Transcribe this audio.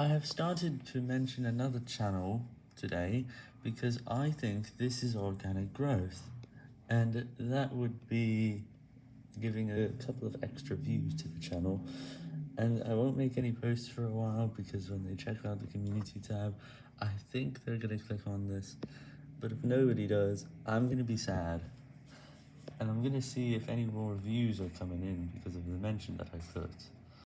I have started to mention another channel today because I think this is organic growth, and that would be giving a couple of extra views to the channel, and I won't make any posts for a while because when they check out the community tab, I think they're gonna click on this, but if nobody does, I'm gonna be sad, and I'm gonna see if any more views are coming in because of the mention that I put.